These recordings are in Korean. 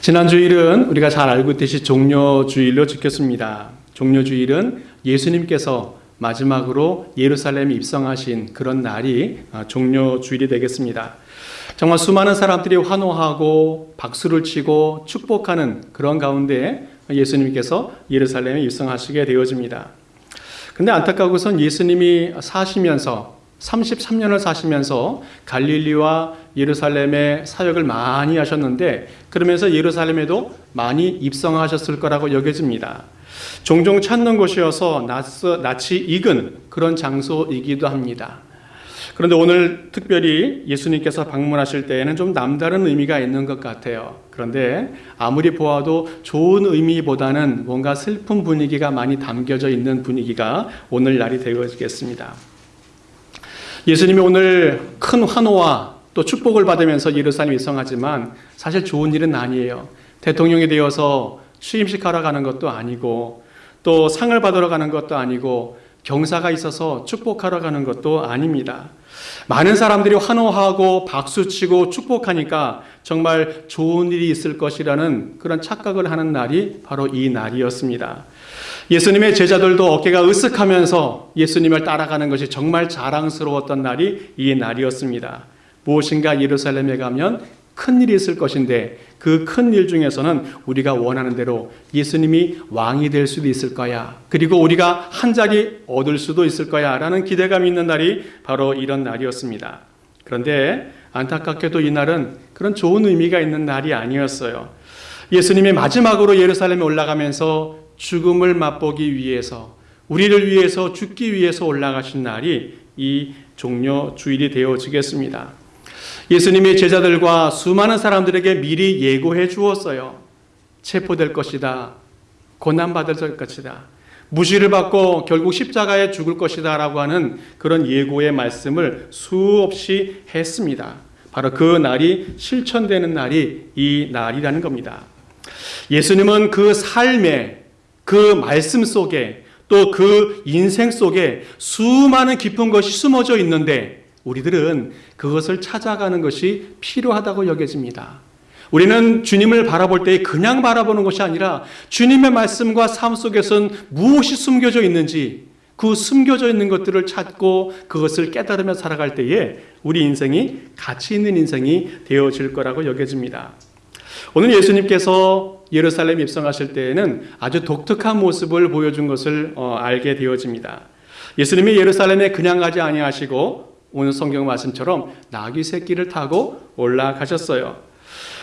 지난 주일은 우리가 잘 알고 있듯이 종료주일로 지켰습니다. 종료주일은 예수님께서 마지막으로 예루살렘에 입성하신 그런 날이 아, 종료주일이 되겠습니다. 정말 수많은 사람들이 환호하고 박수를 치고 축복하는 그런 가운데 예수님께서 예루살렘에 입성하시게 되어집니다. 근데 안타까고선 예수님이 사시면서 33년을 사시면서 갈릴리와 예루살렘에 사역을 많이 하셨는데 그러면서 예루살렘에도 많이 입성하셨을 거라고 여겨집니다. 종종 찾는 곳이어서 낯이 익은 그런 장소이기도 합니다. 그런데 오늘 특별히 예수님께서 방문하실 때에는 좀 남다른 의미가 있는 것 같아요. 그런데 아무리 보아도 좋은 의미보다는 뭔가 슬픈 분위기가 많이 담겨져 있는 분위기가 오늘 날이 되어지겠습니다. 예수님이 오늘 큰 환호와 또 축복을 받으면서 예루살렘 입성하지만 사실 좋은 일은 아니에요. 대통령이 되어서 취임식 하러 가는 것도 아니고 또 상을 받으러 가는 것도 아니고 경사가 있어서 축복하러 가는 것도 아닙니다. 많은 사람들이 환호하고 박수치고 축복하니까 정말 좋은 일이 있을 것이라는 그런 착각을 하는 날이 바로 이 날이었습니다. 예수님의 제자들도 어깨가 으쓱하면서 예수님을 따라가는 것이 정말 자랑스러웠던 날이 이 날이었습니다. 무엇인가 예루살렘에 가면 큰 일이 있을 것인데 그 큰 일 중에서는 우리가 원하는 대로 예수님이 왕이 될 수도 있을 거야. 그리고 우리가 한 자리 얻을 수도 있을 거야. 라는 기대감이 있는 날이 바로 이런 날이었습니다. 그런데 안타깝게도 이 날은 그런 좋은 의미가 있는 날이 아니었어요. 예수님이 마지막으로 예루살렘에 올라가면서 죽음을 맛보기 위해서 우리를 위해서 죽기 위해서 올라가신 날이 이 종료 주일이 되어지겠습니다. 예수님의 제자들과 수많은 사람들에게 미리 예고해 주었어요. 체포될 것이다. 고난받을 것이다. 무시를 받고 결국 십자가에 죽을 것이다. 라고 하는 그런 예고의 말씀을 수없이 했습니다. 바로 그 날이 실천되는 날이 이 날이라는 겁니다. 예수님은 그 삶에 그 말씀 속에 또 그 인생 속에 수많은 깊은 것이 숨어져 있는데 우리들은 그것을 찾아가는 것이 필요하다고 여겨집니다. 우리는 주님을 바라볼 때 그냥 바라보는 것이 아니라 주님의 말씀과 삶 속에선 무엇이 숨겨져 있는지 그 숨겨져 있는 것들을 찾고 그것을 깨달으며 살아갈 때에 우리 인생이 가치 있는 인생이 되어질 거라고 여겨집니다. 오늘 예수님께서 예루살렘 입성하실 때에는 아주 독특한 모습을 보여준 것을 어, 알게 되어집니다. 예수님이 예루살렘에 그냥 가지 아니하시고 오늘 성경 말씀처럼 나귀 새끼를 타고 올라가셨어요.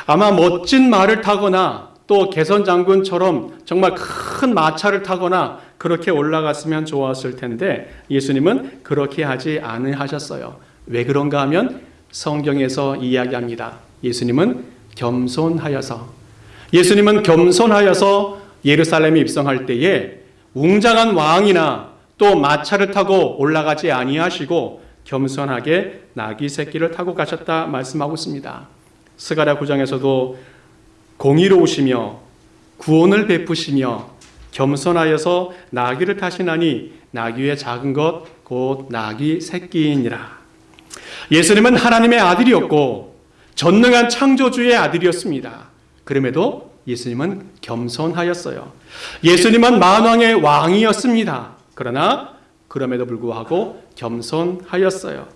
아마 멋진 말을 타거나 또 개선 장군처럼 정말 큰 마차를 타거나 그렇게 올라갔으면 좋았을 텐데 예수님은 그렇게 하지 않으셨어요. 왜 그런가 하면 성경에서 이야기합니다. 예수님은 겸손하여서 예수님은 겸손하여서 예루살렘에 입성할 때에 웅장한 왕이나 또 마차를 타고 올라가지 아니하시고 겸손하게 나귀 새끼를 타고 가셨다 말씀하고 있습니다. 스가랴 9장에서도 공의로우시며 구원을 베푸시며 겸손하여서 나귀를 타시나니 나귀의 작은 것 곧 나귀 새끼이니라. 예수님은 하나님의 아들이었고 전능한 창조주의 아들이었습니다. 그럼에도 예수님은 겸손하였어요. 예수님은 만왕의 왕이었습니다. 그러나 그럼에도 불구하고 겸손하였어요.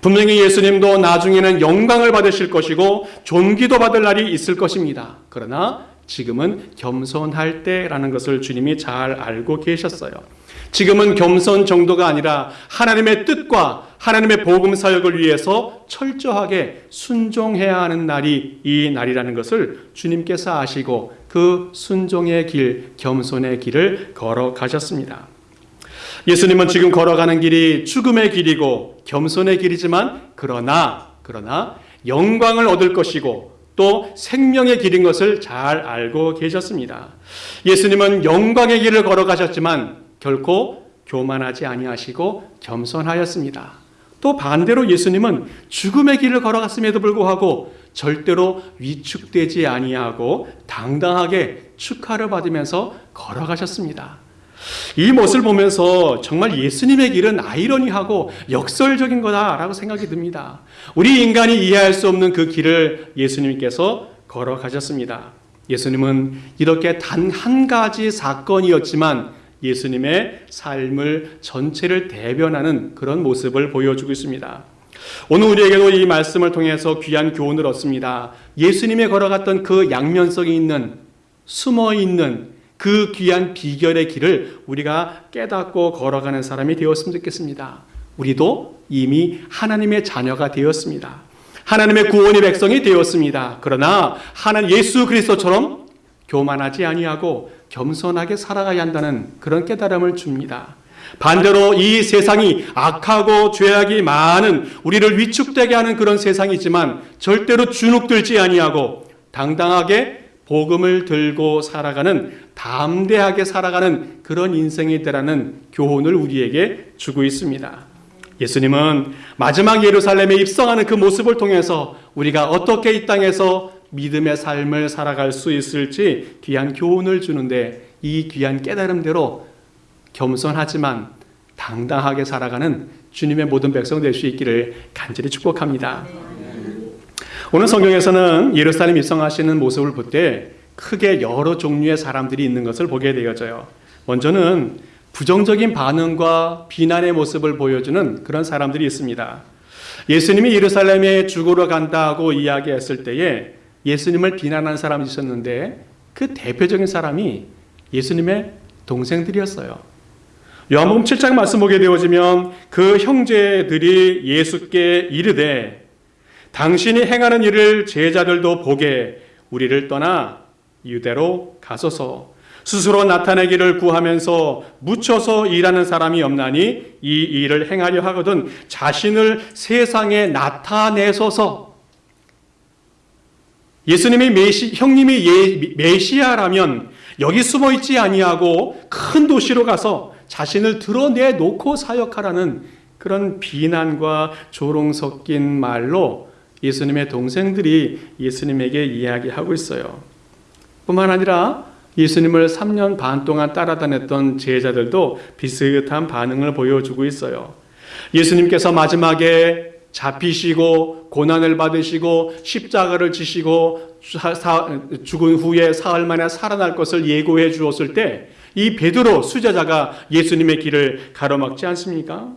분명히 예수님도 나중에는 영광을 받으실 것이고 존귀도 받을 날이 있을 것입니다. 그러나 지금은 겸손할 때라는 것을 주님이 잘 알고 계셨어요. 지금은 겸손 정도가 아니라 하나님의 뜻과 하나님의 복음 사역을 위해서 철저하게 순종해야 하는 날이 이 날이라는 것을 주님께서 아시고 그 순종의 길, 겸손의 길을 걸어 가셨습니다. 예수님은 지금 걸어가는 길이 죽음의 길이고 겸손의 길이지만 그러나 그러나 영광을 얻을 것이고 또 생명의 길인 것을 잘 알고 계셨습니다. 예수님은 영광의 길을 걸어가셨지만 결코 교만하지 아니하시고 겸손하였습니다. 또 반대로 예수님은 죽음의 길을 걸어갔음에도 불구하고 절대로 위축되지 아니하고 당당하게 축하를 받으면서 걸어가셨습니다. 이 모습을 보면서 정말 예수님의 길은 아이러니하고 역설적인 거다라고 생각이 듭니다. 우리 인간이 이해할 수 없는 그 길을 예수님께서 걸어가셨습니다. 예수님은 이렇게 단 한 가지 사건이었지만 예수님의 삶을 전체를 대변하는 그런 모습을 보여주고 있습니다. 오늘 우리에게도 이 말씀을 통해서 귀한 교훈을 얻습니다. 예수님의 걸어갔던 그 양면성이 있는 숨어 있는 그 귀한 비결의 길을 우리가 깨닫고 걸어가는 사람이 되었으면 좋겠습니다. 우리도 이미 하나님의 자녀가 되었습니다. 하나님의 구원의 백성이 되었습니다. 그러나 하나님 예수 그리스도처럼 교만하지 아니하고 겸손하게 살아가야 한다는 그런 깨달음을 줍니다. 반대로 이 세상이 악하고 죄악이 많은 우리를 위축되게 하는 그런 세상이지만 절대로 주눅들지 아니하고 당당하게 복음을 들고 살아가는 담대하게 살아가는 그런 인생이 되라는 교훈을 우리에게 주고 있습니다. 예수님은 마지막 예루살렘에 입성하는 그 모습을 통해서 우리가 어떻게 이 땅에서 믿음의 삶을 살아갈 수 있을지 귀한 교훈을 주는데 이 귀한 깨달음대로 겸손하지만 당당하게 살아가는 주님의 모든 백성 될 수 있기를 간절히 축복합니다. 오늘 성경에서는 예루살렘 입성하시는 모습을 볼 때 크게 여러 종류의 사람들이 있는 것을 보게 되어져요. 먼저는 부정적인 반응과 비난의 모습을 보여주는 그런 사람들이 있습니다. 예수님이 예루살렘에 죽으러 간다고 이야기했을 때에 예수님을 비난한 사람이 있었는데 그 대표적인 사람이 예수님의 동생들이었어요. 요한복음 7장 말씀 보게 되어지면 그 형제들이 예수께 이르되 당신이 행하는 일을 제자들도 보게 우리를 떠나 유대로 가소서. 스스로 나타내기를 구하면서 묻혀서 일하는 사람이 없나니 이 일을 행하려 하거든 자신을 세상에 나타내소서. 예수님이 메시, 형님이 예, 메시아라면 여기 숨어 있지 아니하고 큰 도시로 가서 자신을 드러내 놓고 사역하라는 그런 비난과 조롱 섞인 말로 예수님의 동생들이 예수님에게 이야기하고 있어요. 뿐만 아니라 예수님을 3년 반 동안 따라다녔던 제자들도 비슷한 반응을 보여주고 있어요. 예수님께서 마지막에 잡히시고 고난을 받으시고 십자가를 지시고 죽은 후에 사흘 만에 살아날 것을 예고해 주었을 때 이 베드로 수제자가 예수님의 길을 가로막지 않습니까?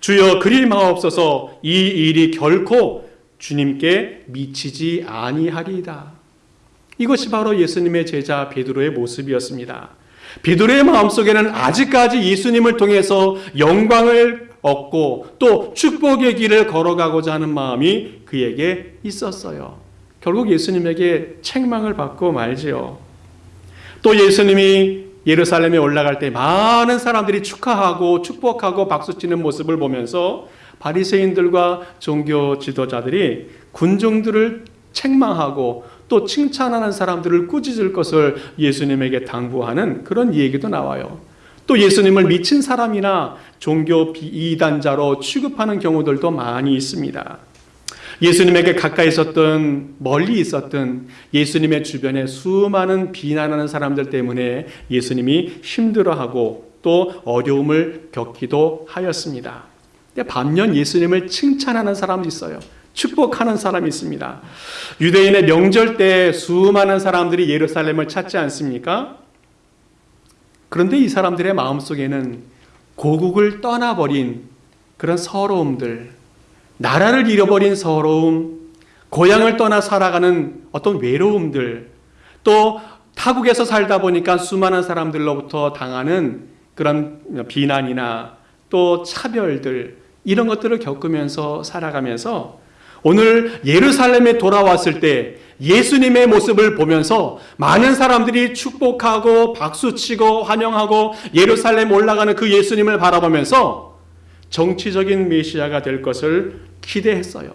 주여 그리 마옵소서 이 일이 결코 주님께 미치지 아니하리이다. 이것이 바로 예수님의 제자 베드로의 모습이었습니다. 베드로의 마음속에는 아직까지 예수님을 통해서 영광을 얻고 또 축복의 길을 걸어가고자 하는 마음이 그에게 있었어요. 결국 예수님에게 책망을 받고 말지요. 또 예수님이 예루살렘에 올라갈 때 많은 사람들이 축하하고 축복하고 박수치는 모습을 보면서 바리새인들과 종교 지도자들이 군중들을 책망하고 또 칭찬하는 사람들을 꾸짖을 것을 예수님에게 당부하는 그런 얘기도 나와요. 또 예수님을 미친 사람이나 종교 이단자로 취급하는 경우들도 많이 있습니다. 예수님에게 가까이 있었던 멀리 있었던 예수님의 주변에 수많은 비난하는 사람들 때문에 예수님이 힘들어하고 또 어려움을 겪기도 하였습니다. 반면 예수님을 칭찬하는 사람이 있어요. 축복하는 사람이 있습니다. 유대인의 명절 때 수많은 사람들이 예루살렘을 찾지 않습니까? 그런데 이 사람들의 마음속에는 고국을 떠나버린 그런 서러움들, 나라를 잃어버린 서러움, 고향을 떠나 살아가는 어떤 외로움들, 또 타국에서 살다 보니까 수많은 사람들로부터 당하는 그런 비난이나 또 차별들, 이런 것들을 겪으면서 살아가면서 오늘 예루살렘에 돌아왔을 때 예수님의 모습을 보면서 많은 사람들이 축복하고 박수치고 환영하고 예루살렘 올라가는 그 예수님을 바라보면서 정치적인 메시아가 될 것을 기대했어요.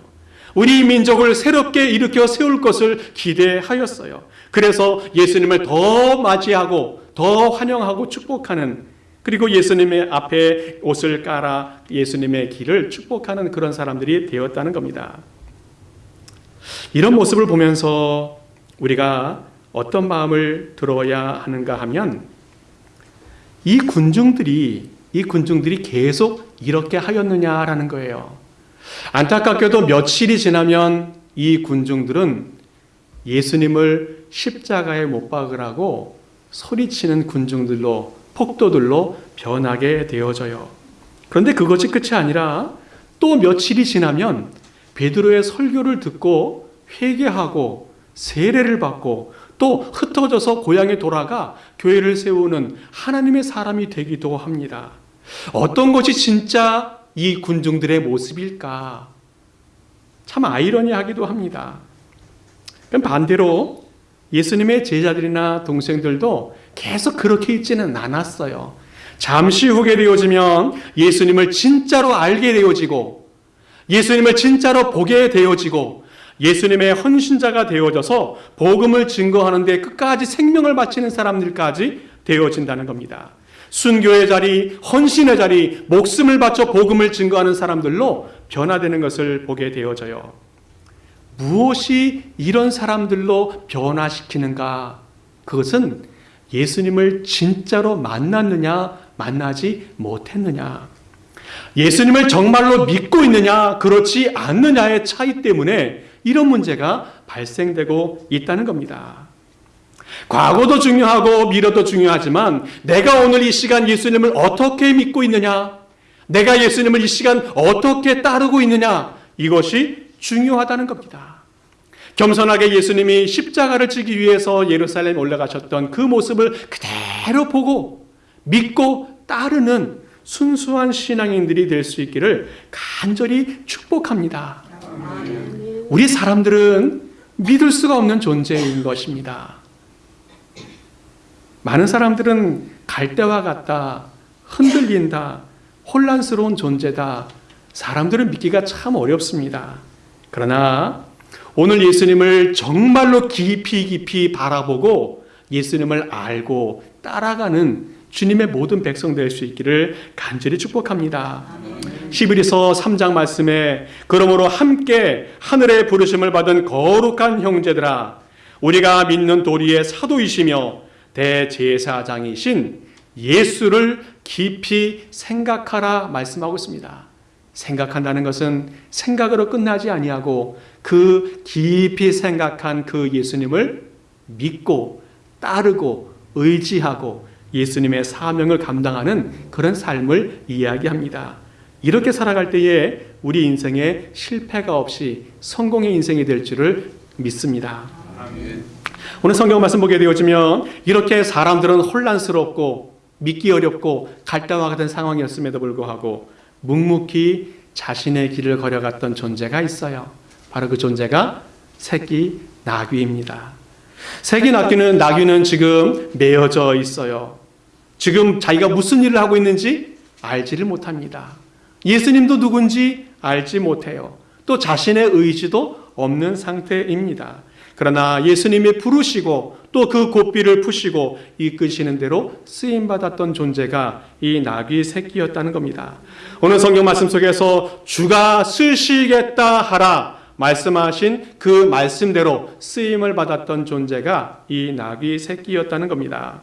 우리 민족을 새롭게 일으켜 세울 것을 기대하였어요. 그래서 예수님을 더 맞이하고 더 환영하고 축복하는 그리고 예수님의 앞에 옷을 깔아 예수님의 길을 축복하는 그런 사람들이 되었다는 겁니다. 이런 모습을 보면서 우리가 어떤 마음을 들어야 하는가 하면 이 군중들이 이 군중들이 계속 이렇게 하였느냐라는 거예요. 안타깝게도 며칠이 지나면 이 군중들은 예수님을 십자가에 못 박으라고 소리치는 군중들로 폭도들로 변하게 되어져요. 그런데 그것이 끝이 아니라 또 며칠이 지나면 베드로의 설교를 듣고 회개하고 세례를 받고 또 흩어져서 고향에 돌아가 교회를 세우는 하나님의 사람이 되기도 합니다. 어떤 것이 진짜 이 군중들의 모습일까? 참 아이러니하기도 합니다. 반대로 예수님의 제자들이나 동생들도 계속 그렇게 있지는 않았어요. 잠시 후게 되어지면 예수님을 진짜로 알게 되어지고 예수님을 진짜로 보게 되어지고 예수님의 헌신자가 되어져서 복음을 증거하는데 끝까지 생명을 바치는 사람들까지 되어진다는 겁니다. 순교의 자리, 헌신의 자리, 목숨을 바쳐 복음을 증거하는 사람들로 변화되는 것을 보게 되어져요. 무엇이 이런 사람들로 변화시키는가? 그것은 예수님을 진짜로 만났느냐, 만나지 못했느냐. 예수님을 정말로 믿고 있느냐, 그렇지 않느냐의 차이 때문에 이런 문제가 발생되고 있다는 겁니다. 과거도 중요하고 미래도 중요하지만 내가 오늘 이 시간 예수님을 어떻게 믿고 있느냐, 내가 예수님을 이 시간 어떻게 따르고 있느냐, 이것이 중요하다는 겁니다. 겸손하게 예수님이 십자가를 지기 위해서 예루살렘에 올라가셨던 그 모습을 그대로 보고 믿고 따르는 순수한 신앙인들이 될 수 있기를 간절히 축복합니다. 우리 사람들은 믿을 수가 없는 존재인 것입니다. 많은 사람들은 갈대와 같다, 흔들린다, 혼란스러운 존재다. 사람들은 믿기가 참 어렵습니다. 그러나 오늘 예수님을 정말로 깊이 깊이 바라보고 예수님을 알고 따라가는 주님의 모든 백성 될 수 있기를 간절히 축복합니다. 11에서 3장 말씀에 그러므로 함께 하늘의 부르심을 받은 거룩한 형제들아 우리가 믿는 도리의 사도이시며 대제사장이신 예수를 깊이 생각하라 말씀하고 있습니다. 생각한다는 것은 생각으로 끝나지 아니하고 그 깊이 생각한 그 예수님을 믿고 따르고 의지하고 예수님의 사명을 감당하는 그런 삶을 이야기합니다. 이렇게 살아갈 때에 우리 인생에 실패가 없이 성공의 인생이 될 줄을 믿습니다. 오늘 성경 말씀 보게 되어지면 이렇게 사람들은 혼란스럽고 믿기 어렵고 갈등과 같은 상황이었음에도 불구하고 묵묵히 자신의 길을 걸어갔던 존재가 있어요. 바로 그 존재가 새끼 나귀입니다. 새끼 나귀는 나귀는 지금 매여져 있어요. 지금 자기가 무슨 일을 하고 있는지 알지를 못합니다. 예수님도 누군지 알지 못해요. 또 자신의 의지도 없는 상태입니다. 그러나 예수님이 부르시고 또 그 고삐를 푸시고 이끄시는 대로 쓰임 받았던 존재가 이 나귀 새끼였다는 겁니다. 오늘 성경 말씀 속에서 주가 쓰시겠다 하라 말씀하신 그 말씀대로 쓰임을 받았던 존재가 이 나귀 새끼였다는 겁니다.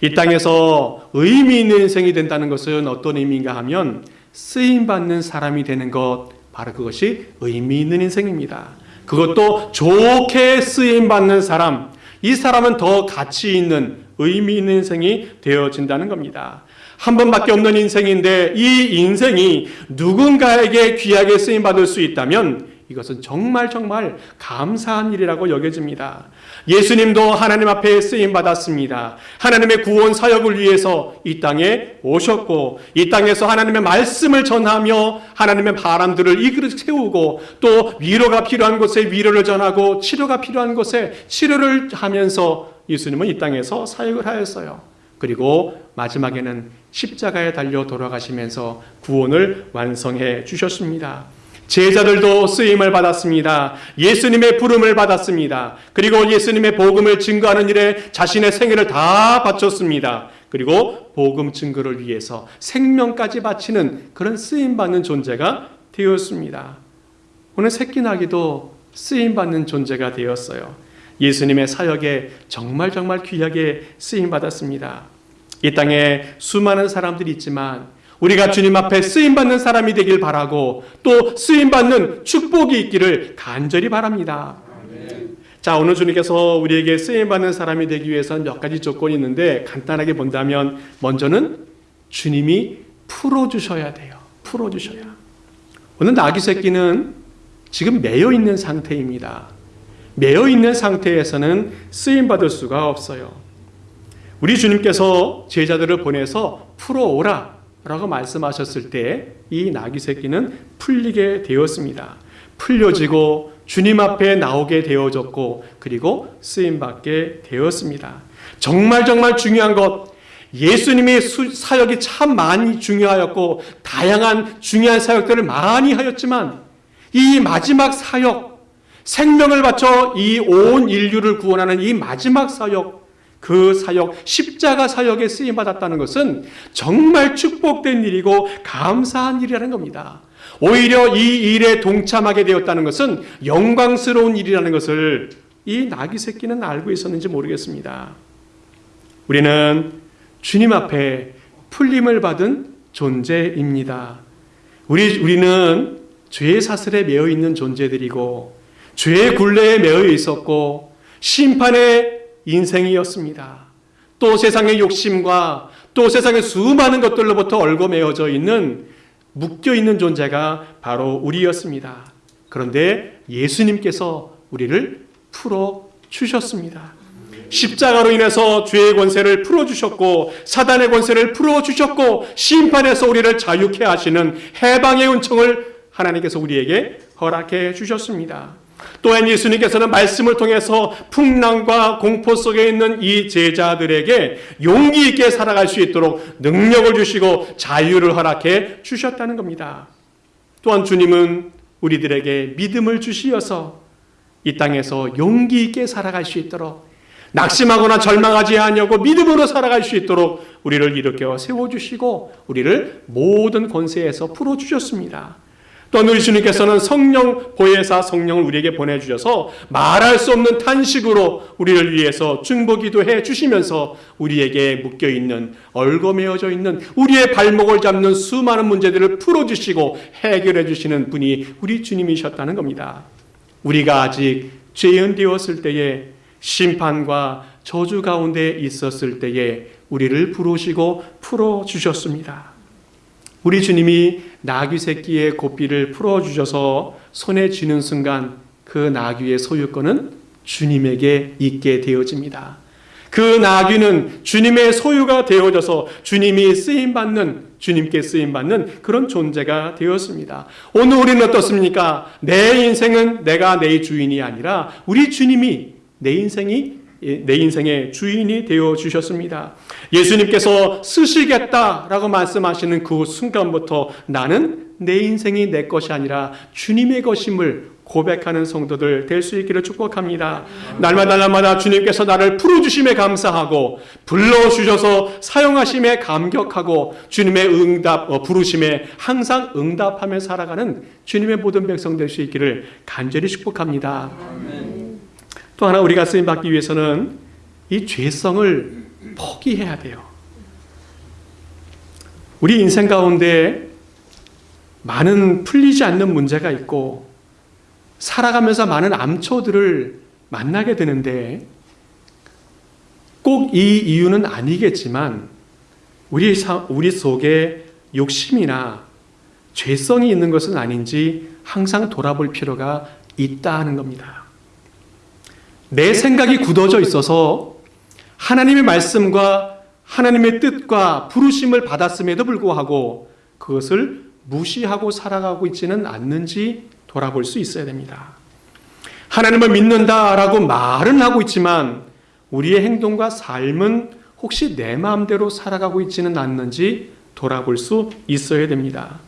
이 땅에서 의미 있는 인생이 된다는 것은 어떤 의미인가 하면 쓰임 받는 사람이 되는 것 바로 그것이 의미 있는 인생입니다. 그것도 좋게 쓰임 받는 사람, 이 사람은 더 가치 있는 의미 있는 인생이 되어진다는 겁니다. 한 번밖에 없는 인생인데 이 인생이 누군가에게 귀하게 쓰임 받을 수 있다면 이것은 정말 정말 감사한 일이라고 여겨집니다. 예수님도 하나님 앞에 쓰임 받았습니다. 하나님의 구원 사역을 위해서 이 땅에 오셨고 이 땅에서 하나님의 말씀을 전하며 하나님의 바람들을 이끌어 세우고 또 위로가 필요한 곳에 위로를 전하고 치료가 필요한 곳에 치료를 하면서 예수님은 이 땅에서 사역을 하였어요. 그리고 마지막에는 십자가에 달려 돌아가시면서 구원을 완성해 주셨습니다. 제자들도 쓰임을 받았습니다. 예수님의 부름을 받았습니다. 그리고 예수님의 복음을 증거하는 일에 자신의 생애를 다 바쳤습니다. 그리고 복음 증거를 위해서 생명까지 바치는 그런 쓰임 받는 존재가 되었습니다. 오늘 새끼나기도 쓰임 받는 존재가 되었어요. 예수님의 사역에 정말 정말 귀하게 쓰임 받았습니다. 이 땅에 수많은 사람들이 있지만 우리가 주님 앞에 쓰임 받는 사람이 되길 바라고 또 쓰임 받는 축복이 있기를 간절히 바랍니다. 자, 오늘 주님께서 우리에게 쓰임받는 사람이 되기 위해서는 몇 가지 조건이 있는데 간단하게 본다면 먼저는 주님이 풀어주셔야 돼요. 풀어주셔야. 오늘 나귀 새끼는 지금 매여 있는 상태입니다. 매여 있는 상태에서는 쓰임받을 수가 없어요. 우리 주님께서 제자들을 보내서 풀어오라 라고 말씀하셨을 때 이 나귀 새끼는 풀리게 되었습니다. 풀려지고 주님 앞에 나오게 되어졌고 그리고 쓰임 받게 되었습니다. 정말 정말 중요한 것 예수님의 사역이 참 많이 중요하였고 다양한 중요한 사역들을 많이 하였지만 이 마지막 사역 생명을 바쳐 이 온 인류를 구원하는 이 마지막 사역 그 사역, 십자가 사역에 쓰임 받았다는 것은 정말 축복된 일이고 감사한 일이라는 겁니다. 오히려 이 일에 동참하게 되었다는 것은 영광스러운 일이라는 것을 이 나귀 새끼는 알고 있었는지 모르겠습니다. 우리는 주님 앞에 풀림을 받은 존재입니다. 우리, 우리는 죄의 사슬에 매여 있는 존재들이고, 죄의 굴레에 매여 있었고, 심판의 인생이었습니다. 또 세상의 욕심과 또 세상의 수많은 것들로부터 얽어매어져 있는 묶여 있는 존재가 바로 우리였습니다. 그런데 예수님께서 우리를 풀어 주셨습니다. 십자가로 인해서 죄의 권세를 풀어 주셨고 사단의 권세를 풀어 주셨고 심판에서 우리를 자유케 하시는 해방의 은총을 하나님께서 우리에게 허락해 주셨습니다. 또한 예수님께서는 말씀을 통해서 풍랑과 공포 속에 있는 이 제자들에게 용기 있게 살아갈 수 있도록 능력을 주시고 자유를 허락해 주셨다는 겁니다. 또한 주님은 우리들에게 믿음을 주시어서 이 땅에서 용기 있게 살아갈 수 있도록 낙심하거나 절망하지 아니하고 믿음으로 살아갈 수 있도록 우리를 일으켜 세워 주시고 우리를 모든 권세에서 풀어 주셨습니다. 또한 우리 주님께서는 성령 보혜사 성령을 우리에게 보내주셔서 말할 수 없는 탄식으로 우리를 위해서 중보기도 해 주시면서 우리에게 묶여 있는 얽어매어져 있는 우리의 발목을 잡는 수많은 문제들을 풀어주시고 해결해 주시는 분이 우리 주님이셨다는 겁니다. 우리가 아직 죄인 되었을 때에 심판과 저주 가운데 있었을 때에 우리를 부르시고 풀어 주셨습니다. 우리 주님이 나귀 새끼의 고삐를 풀어 주셔서 손에 쥐는 순간 그 나귀의 소유권은 주님에게 있게 되어집니다. 그 나귀는 주님의 소유가 되어져서 주님이 쓰임 받는 주님께 쓰임 받는 그런 존재가 되었습니다. 오늘 우리는 어떻습니까? 내 인생은 내가 내 주인이 아니라 우리 주님이 내 인생이 내 인생의 주인이 되어 주셨습니다. 예수님께서 쓰시겠다라고 말씀하시는 그 순간부터 나는 내 인생이 내 것이 아니라 주님의 것임을 고백하는 성도들 될 수 있기를 축복합니다. 날마다 날마다 주님께서 나를 풀어주심에 감사하고 불러주셔서 사용하심에 감격하고 주님의 응답, 어, 부르심에 항상 응답하며 살아가는 주님의 모든 백성 될 수 있기를 간절히 축복합니다. 또 하나 우리가 쓰임 받기 위해서는 이 죄성을 포기해야 돼요. 우리 인생 가운데 많은 풀리지 않는 문제가 있고 살아가면서 많은 암초들을 만나게 되는데 꼭 이 이유는 아니겠지만 우리 우리 속에 욕심이나 죄성이 있는 것은 아닌지 항상 돌아볼 필요가 있다 하는 겁니다. 내 생각이 굳어져 있어서 하나님의 말씀과 하나님의 뜻과 부르심을 받았음에도 불구하고 그것을 무시하고 살아가고 있지는 않는지 돌아볼 수 있어야 됩니다. 하나님을 믿는다라고 말은 하고 있지만 우리의 행동과 삶은 혹시 내 마음대로 살아가고 있지는 않는지 돌아볼 수 있어야 됩니다.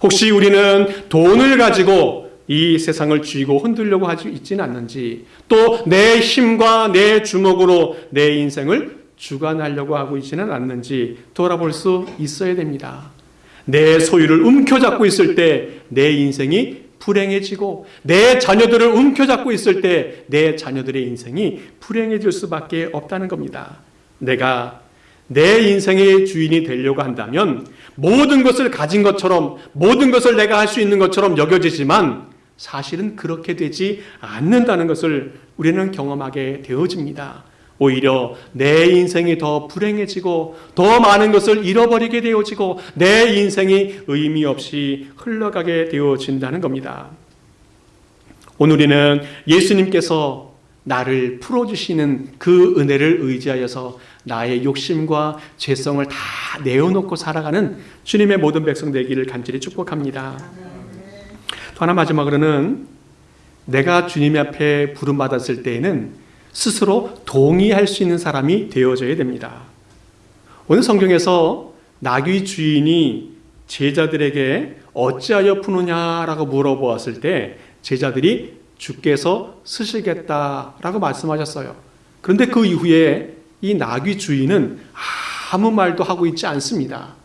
혹시 우리는 돈을 가지고 이 세상을 쥐고 흔들려고 하지 있지는 않는지 또 내 힘과 내 주먹으로 내 인생을 주관하려고 하고 있지는 않는지 돌아볼 수 있어야 됩니다. 내 소유를 움켜잡고 있을 때 내 인생이 불행해지고 내 자녀들을 움켜잡고 있을 때 내 자녀들의 인생이 불행해질 수밖에 없다는 겁니다. 내가 내 인생의 주인이 되려고 한다면 모든 것을 가진 것처럼 모든 것을 내가 할 수 있는 것처럼 여겨지지만 사실은 그렇게 되지 않는다는 것을 우리는 경험하게 되어집니다. 오히려 내 인생이 더 불행해지고 더 많은 것을 잃어버리게 되어지고 내 인생이 의미 없이 흘러가게 되어진다는 겁니다. 오늘 우리는 예수님께서 나를 풀어주시는 그 은혜를 의지하여서 나의 욕심과 죄성을 다 내어놓고 살아가는 주님의 모든 백성 되기를 간절히 축복합니다. 또 하나 마지막으로는 내가 주님 앞에 부름받았을 때에는 스스로 동의할 수 있는 사람이 되어져야 됩니다. 오늘 성경에서 나귀 주인이 제자들에게 어찌하여 푸느냐라고 물어보았을 때 제자들이 주께서 쓰시겠다라고 말씀하셨어요. 그런데 그 이후에 이 나귀 주인은 아무 말도 하고 있지 않습니다.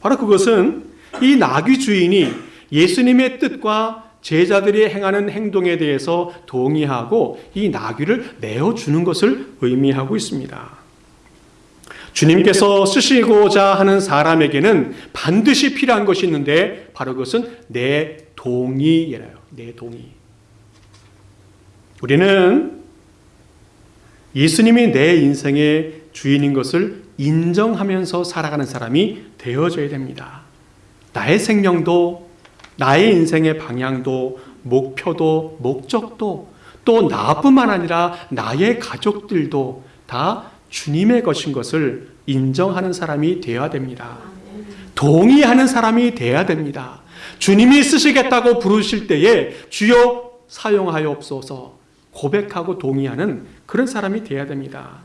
바로 그것은 이 나귀 주인이 예수님의 뜻과 제자들이 행하는 행동에 대해서 동의하고 이 나귀를 내어주는 것을 의미하고 있습니다. 주님께서 쓰시고자 하는 사람에게는 반드시 필요한 것이 있는데 바로 그것은 내 동의예요. 내 동의. 우리는 예수님이 내 인생의 주인인 것을 인정하면서 살아가는 사람이 되어져야 됩니다. 나의 생명도, 나의 인생의 방향도, 목표도, 목적도, 또 나뿐만 아니라 나의 가족들도 다 주님의 것인 것을 인정하는 사람이 되어야 됩니다. 동의하는 사람이 되어야 됩니다. 주님이 쓰시겠다고 부르실 때에 주여 사용하여옵소서 고백하고 동의하는 그런 사람이 되어야 됩니다.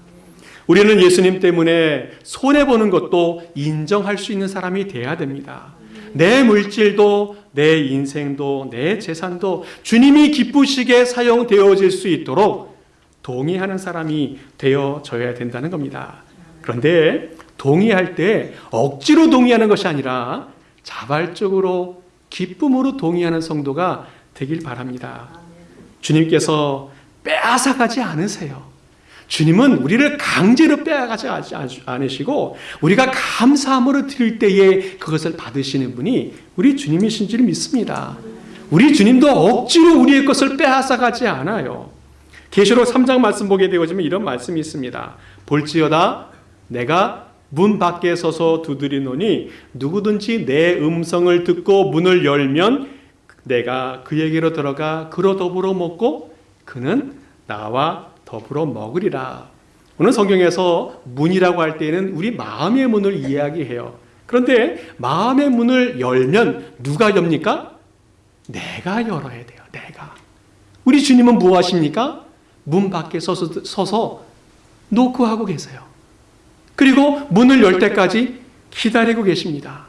우리는 예수님 때문에 손해보는 것도 인정할 수 있는 사람이 되어야 됩니다. 내 물질도, 내 인생도, 내 재산도 주님이 기쁘시게 사용되어질 수 있도록 동의하는 사람이 되어져야 된다는 겁니다. 그런데 동의할 때 억지로 동의하는 것이 아니라 자발적으로 기쁨으로 동의하는 성도가 되길 바랍니다. 주님께서 빼앗아가지 않으세요. 주님은 우리를 강제로 빼앗아가지 않으시고 우리가 감사함으로 드릴 때에 그것을 받으시는 분이 우리 주님이신 줄 믿습니다. 우리 주님도 억지로 우리의 것을 빼앗아가지 않아요. 계시록 3장 말씀 보게 되어지면 이런 말씀이 있습니다. 볼지어다 내가 문 밖에 서서 두드리노니 누구든지 내 음성을 듣고 문을 열면 내가 그에게로 들어가 그로 더불어 먹고 그는 나와 더불어 먹으리라. 오늘 성경에서 문이라고 할 때는 우리 마음의 문을 이야기해요. 그런데 마음의 문을 열면 누가 엽니까? 내가 열어야 돼요. 내가. 우리 주님은 무엇하십니까? 문 밖에 서서, 서서 노크하고 계세요. 그리고 문을 열 때까지 기다리고 계십니다.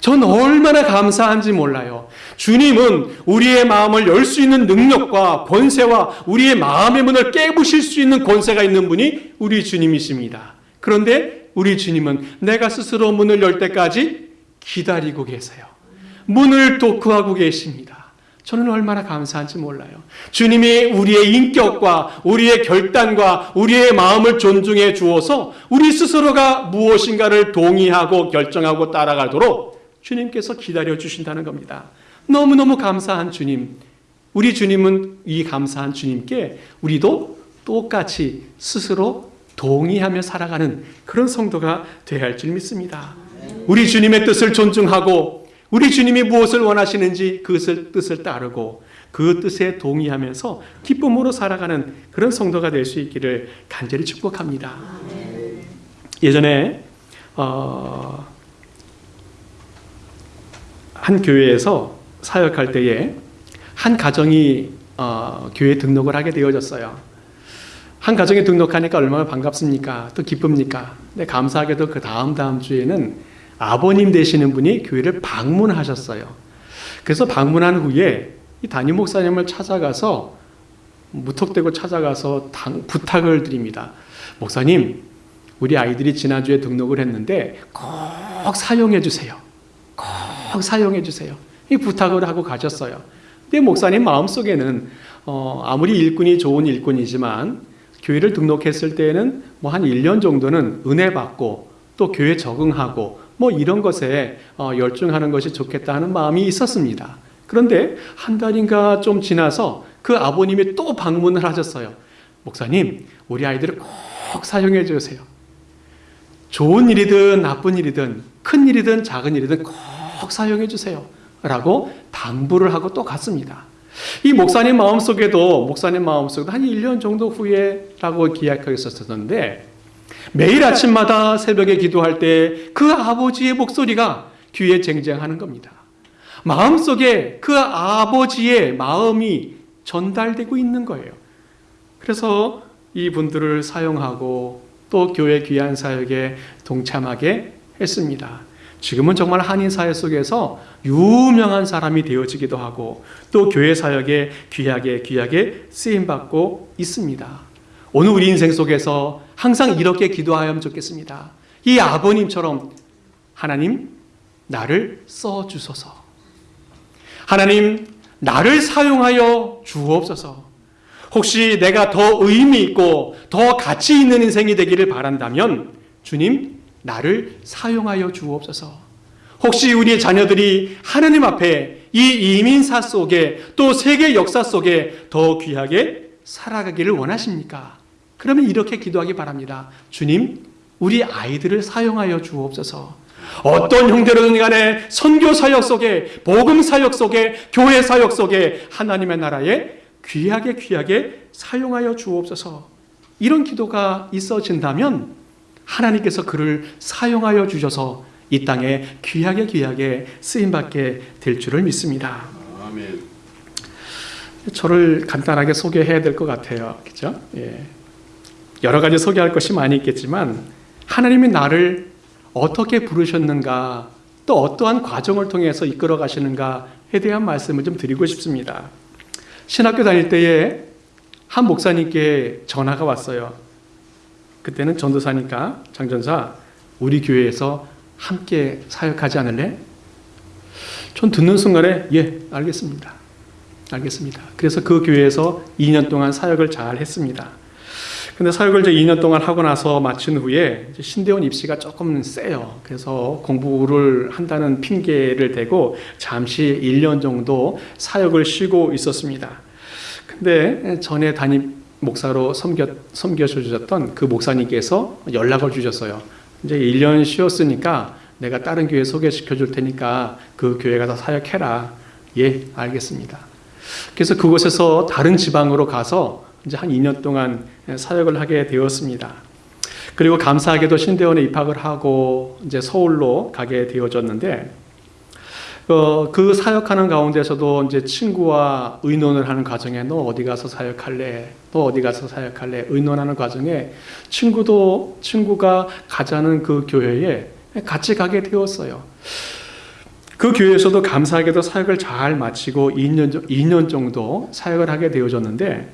전 얼마나 감사한지 몰라요. 주님은 우리의 마음을 열 수 있는 능력과 권세와 우리의 마음의 문을 깨부실 수 있는 권세가 있는 분이 우리 주님이십니다. 그런데 우리 주님은 내가 스스로 문을 열 때까지 기다리고 계세요. 문을 도크하고 계십니다. 저는 얼마나 감사한지 몰라요. 주님이 우리의 인격과 우리의 결단과 우리의 마음을 존중해 주어서 우리 스스로가 무엇인가를 동의하고 결정하고 따라가도록 주님께서 기다려 주신다는 겁니다. 너무너무 감사한 주님. 우리 주님은 이 감사한 주님께 우리도 똑같이 스스로 동의하며 살아가는 그런 성도가 되어야 할 줄 믿습니다. 우리 주님의 뜻을 존중하고 우리 주님이 무엇을 원하시는지 그것을 뜻을 따르고 그 뜻에 동의하면서 기쁨으로 살아가는 그런 성도가 될 수 있기를 간절히 축복합니다. 예전에 어, 한 교회에서 사역할 때에 한 가정이 어, 교회 등록을 하게 되어졌어요. 한 가정에 등록하니까 얼마나 반갑습니까? 또 기쁩니까? 근데 감사하게도 그 다음 다음 주에는 아버님 되시는 분이 교회를 방문하셨어요. 그래서 방문한 후에 이 담임 목사님을 찾아가서 무턱대고 찾아가서 당, 부탁을 드립니다. 목사님, 우리 아이들이 지난주에 등록을 했는데 꼭 사용해 주세요. 꼭 사용해 주세요. 이 부탁을 하고 가셨어요. 근데 목사님 마음속에는 어, 아무리 일꾼이 좋은 일꾼이지만 교회를 등록했을 때에는 뭐 한 1년 정도는 은혜 받고 또 교회 적응하고 뭐 이런 것에 어, 열중하는 것이 좋겠다 하는 마음이 있었습니다. 그런데 한 달인가 좀 지나서 그 아버님이 또 방문을 하셨어요. 목사님, 우리 아이들을 꼭 사용해 주세요. 좋은 일이든 나쁜 일이든 큰 일이든 작은 일이든 꼭 사용해 주세요. 라고 당부를 하고 또 갔습니다. 이 목사님 마음속에도 목사님 마음속에도 한 1년 정도 후에 라고 기약하고 있었었는데 매일 아침마다 새벽에 기도할 때 그 아버지의 목소리가 귀에 쟁쟁하는 겁니다. 마음속에 그 아버지의 마음이 전달되고 있는 거예요. 그래서 이 분들을 사용하고 또 교회 귀한 사역에 동참하게 했습니다. 지금은 정말 한인 사회 속에서 유명한 사람이 되어지기도 하고 또 교회 사역에 귀하게 귀하게 쓰임 받고 있습니다. 오늘 우리 인생 속에서 항상 이렇게 기도하면 좋겠습니다. 이 아버님처럼 하나님 나를 써 주소서. 하나님 나를 사용하여 주옵소서. 혹시 내가 더 의미 있고 더 가치 있는 인생이 되기를 바란다면 주님 나를 사용하여 주옵소서. 혹시 우리의 자녀들이 하나님 앞에 이 이민사 속에 또 세계 역사 속에 더 귀하게 살아가기를 원하십니까? 그러면 이렇게 기도하기 바랍니다. 주님, 우리 아이들을 사용하여 주옵소서. 어떤 형태로든 간에 선교 사역 속에, 복음 사역 속에, 교회 사역 속에 하나님의 나라에 귀하게 귀하게 사용하여 주옵소서. 이런 기도가 있어진다면 하나님께서 그를 사용하여 주셔서 이 땅에 귀하게 귀하게 쓰임 받게 될 줄을 믿습니다. 아멘. 저를 간단하게 소개해야 될 것 같아요. 그죠? 예. 여러 가지 소개할 것이 많이 있겠지만 하나님이 나를 어떻게 부르셨는가 또 어떠한 과정을 통해서 이끌어 가시는가에 대한 말씀을 좀 드리고 싶습니다. 신학교 다닐 때에 한 목사님께 전화가 왔어요. 그때는 전도사니까 장전사 우리 교회에서 함께 사역하지 않을래? 전 듣는 순간에 예 알겠습니다. 알겠습니다. 그래서 그 교회에서 2년 동안 사역을 잘 했습니다. 근데 사역을 이제 2년 동안 하고 나서 마친 후에 신대원 입시가 조금 세요. 그래서 공부를 한다는 핑계를 대고 잠시 1년 정도 사역을 쉬고 있었습니다. 근데 전에 담임 목사로 섬겨, 섬겨주셨던 그 목사님께서 연락을 주셨어요. 이제 1년 쉬었으니까 내가 다른 교회 소개시켜 줄 테니까 그 교회 가서 사역해라. 예, 알겠습니다. 그래서 그곳에서 다른 지방으로 가서 이제 한 2년 동안 사역을 하게 되었습니다. 그리고 감사하게도 신대원에 입학을 하고 이제 서울로 가게 되어졌는데 어, 그 사역하는 가운데서도 이제 친구와 의논을 하는 과정에 너 어디 가서 사역할래? 너 어디 가서 사역할래? 의논하는 과정에 친구도 친구가 가자는 그 교회에 같이 가게 되었어요. 그 교회에서도 감사하게도 사역을 잘 마치고 2년, 2년 정도 사역을 하게 되어졌는데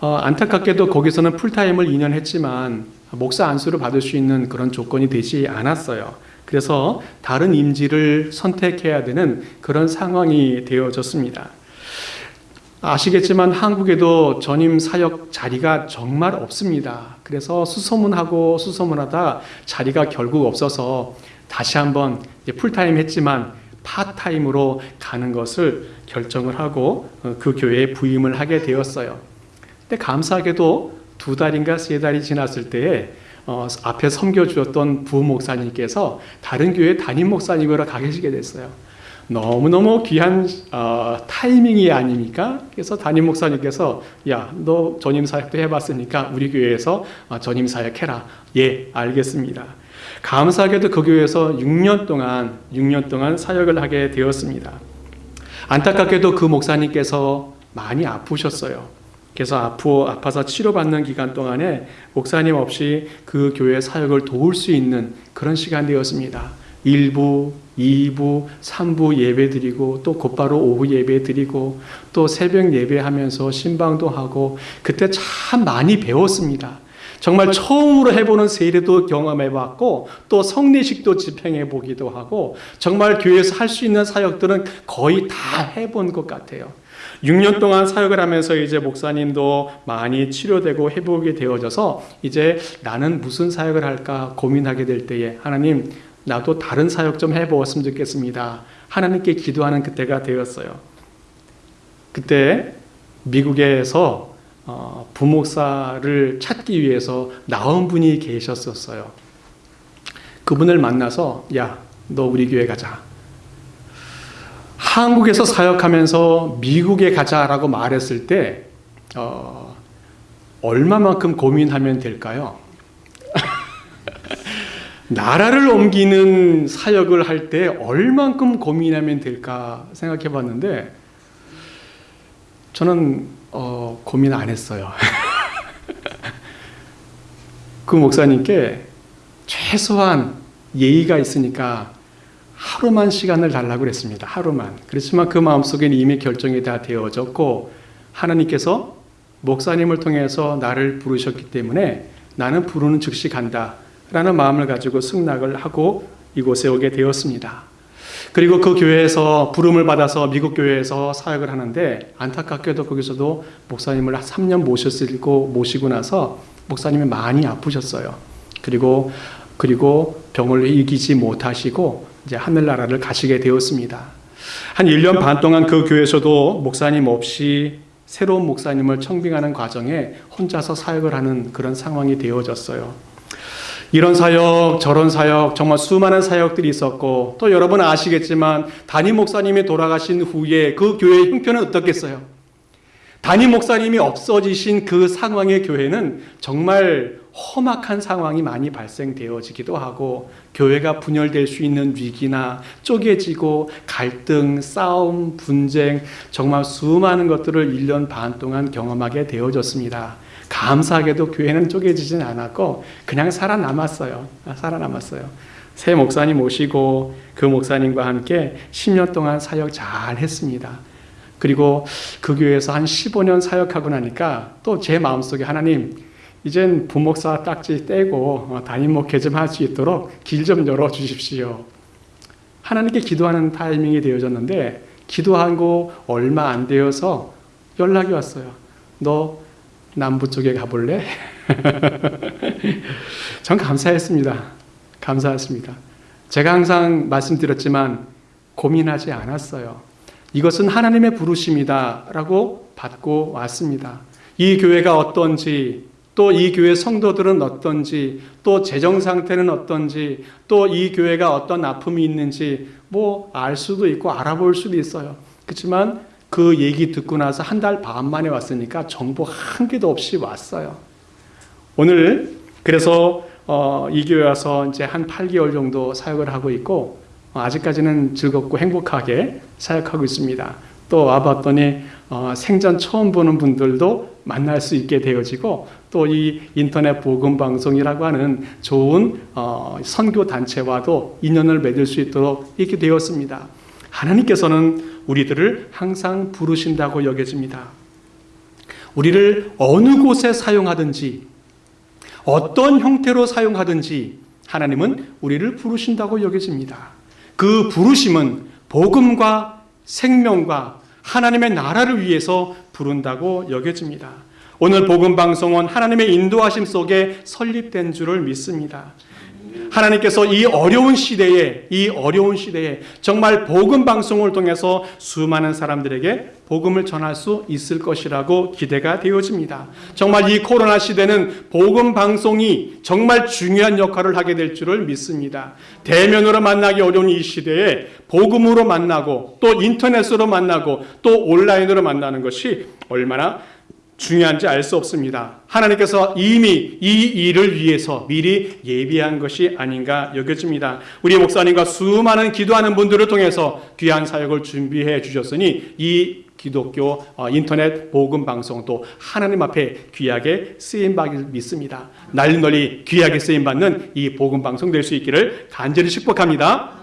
어, 안타깝게도 거기서는 풀타임을 2년 했지만 목사 안수를 받을 수 있는 그런 조건이 되지 않았어요. 그래서 다른 임지를 선택해야 되는 그런 상황이 되어졌습니다. 아시겠지만 한국에도 전임 사역 자리가 정말 없습니다. 그래서 수소문하고 수소문하다 자리가 결국 없어서 다시 한번 full time 했지만 part time으로 가는 것을 결정을 하고 그 교회에 부임을 하게 되었어요. 근데 감사하게도 두 달인가 세 달이 지났을 때에 어, 앞에 섬겨주었던 부목사님께서 다른 교회 담임 목사님으로 가 계시게 됐어요. 너무너무 귀한 어, 타이밍이 아닙니까? 그래서 담임 목사님께서 야, 너 전임 사역도 해봤으니까 우리 교회에서 어, 전임 사역해라. 예, 알겠습니다. 감사하게도 그 교회에서 6년 동안 6년 동안 사역을 하게 되었습니다. 안타깝게도 그 목사님께서 많이 아프셨어요. 그래서 아프, 아파서 치료받는 기간 동안에 목사님 없이 그 교회 사역을 도울 수 있는 그런 시간 되었습니다. 1부, 2부, 3부 예배 드리고 또 곧바로 오후 예배 드리고 또 새벽 예배하면서 신방도 하고 그때 참 많이 배웠습니다. 정말 처음으로 해보는 세례도 경험해봤고 또 성례식도 집행해보기도 하고 정말 교회에서 할 수 있는 사역들은 거의 다 해본 것 같아요. 6년 동안 사역을 하면서 이제 목사님도 많이 치료되고 회복이 되어져서 이제 나는 무슨 사역을 할까 고민하게 될 때에 하나님 나도 다른 사역 좀 해보았으면 좋겠습니다. 하나님께 기도하는 그때가 되었어요. 그때 미국에서 어, 부목사를 찾기 위해서 나온 분이 계셨었어요. 그분을 만나서 야, 너 우리 교회 가자. 한국에서 사역하면서 미국에 가자라고 말했을 때 어, 얼마만큼 고민하면 될까요? 나라를 옮기는 사역을 할 때 얼만큼 고민하면 될까 생각해 봤는데 저는 어, 고민 안 했어요. 그 목사님께 최소한 예의가 있으니까 하루만 시간을 달라고 그랬습니다. 하루만. 그렇지만 그 마음속에는 이미 결정이 다 되어졌고 하나님께서 목사님을 통해서 나를 부르셨기 때문에 나는 부르는 즉시 간다. 라는 마음을 가지고 승낙을 하고 이곳에 오게 되었습니다. 그리고 그 교회에서 부름을 받아서 미국 교회에서 사역을 하는데 안타깝게도 거기서도 목사님을 3년 모셨고 모시고 나서 목사님이 많이 아프셨어요. 그리고 그리고 병을 이기지 못하시고 이제 하늘나라를 가시게 되었습니다. 한 1년 반 동안 그 교회에서도 목사님 없이 새로운 목사님을 청빙하는 과정에 혼자서 사역을 하는 그런 상황이 되어졌어요. 이런 사역, 저런 사역, 정말 수많은 사역들이 있었고, 또 여러분 아시겠지만, 담임 목사님이 돌아가신 후에 그 교회의 형편은 어떻겠어요? 담임 목사님이 없어지신 그 상황의 교회는 정말 험악한 상황이 많이 발생되어지기도 하고, 교회가 분열될 수 있는 위기나 쪼개지고, 갈등, 싸움, 분쟁, 정말 수많은 것들을 1년 반 동안 경험하게 되어졌습니다. 감사하게도 교회는 쪼개지진 않았고 그냥 살아남았어요. 아, 살아남았어요. 새 목사님 오시고 그 목사님과 함께 10년 동안 사역 잘 했습니다. 그리고 그 교회에서 한 15년 사역하고 나니까 또 제 마음속에 하나님 이젠 부목사 딱지 떼고 담임 목회 좀 할 수 있도록 길 좀 열어 주십시오. 하나님께 기도하는 타이밍이 되어졌는데 기도하고 얼마 안 되어서 연락이 왔어요. 너 남부 쪽에 가볼래? 전 감사했습니다. 감사했습니다. 제가 항상 말씀드렸지만 고민하지 않았어요. 이것은 하나님의 부르심이다 라고 받고 왔습니다. 이 교회가 어떤지, 또 이 교회 성도들은 어떤지, 또 재정 상태는 어떤지, 또 이 교회가 어떤 아픔이 있는지 뭐 알 수도 있고 알아볼 수도 있어요. 그렇지만 그 얘기 듣고 나서 한 달 반 만에 왔으니까 정보 한 개도 없이 왔어요. 오늘 그래서 어, 이 교회 와서 이제 한 8개월 정도 사역을 하고 있고 어, 아직까지는 즐겁고 행복하게 사역하고 있습니다. 또 와봤더니 어, 생전 처음 보는 분들도 만날 수 있게 되어지고 또 이 인터넷 복음 방송이라고 하는 좋은 어, 선교 단체와도 인연을 맺을 수 있도록 이렇게 되었습니다. 하나님께서는 우리들을 항상 부르신다고 여겨집니다. 우리를 어느 곳에 사용하든지 어떤 형태로 사용하든지 하나님은 우리를 부르신다고 여겨집니다. 그 부르심은 복음과 생명과 하나님의 나라를 위해서 부른다고 여겨집니다. 오늘 복음 방송은 하나님의 인도하심 속에 설립된 줄을 믿습니다. 하나님께서 이 어려운 시대에 이 어려운 시대에 정말 복음 방송을 통해서 수많은 사람들에게 복음을 전할 수 있을 것이라고 기대가 되어집니다. 정말 이 코로나 시대는 복음 방송이 정말 중요한 역할을 하게 될 줄을 믿습니다. 대면으로 만나기 어려운 이 시대에 복음으로 만나고 또 인터넷으로 만나고 또 온라인으로 만나는 것이 얼마나 중요한지 알 수 없습니다. 하나님께서 이미 이 일을 위해서 미리 예비한 것이 아닌가 여겨집니다. 우리 목사님과 수많은 기도하는 분들을 통해서 귀한 사역을 준비해 주셨으니 이 기독교 어, 인터넷 복음 방송도 하나님 앞에 귀하게 쓰임 받을 믿습니다. 날 널리 귀하게 쓰임 받는 이 복음 방송 될 수 있기를 간절히 축복합니다.